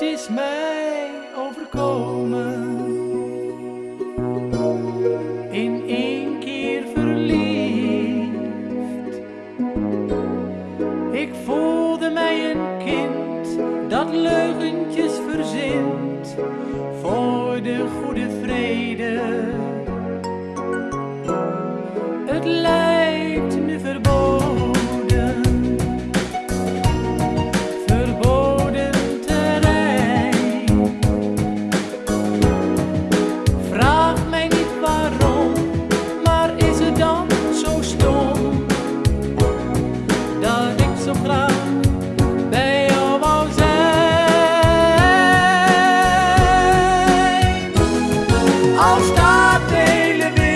het is mij overkomen. In één keer verliefd. Ik voelde mij een kind dat leugentjes verzint voor de goede. zo graag bij jou wou zijn. Al staat de hele wereld.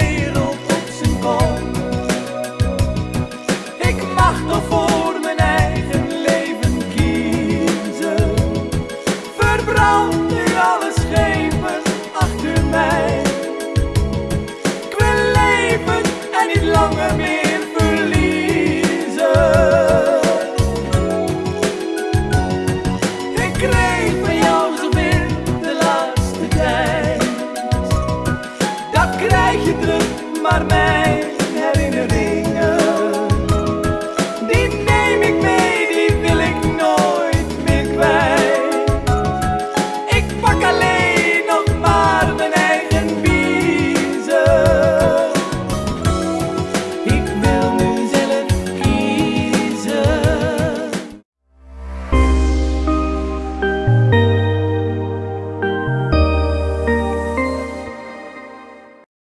great.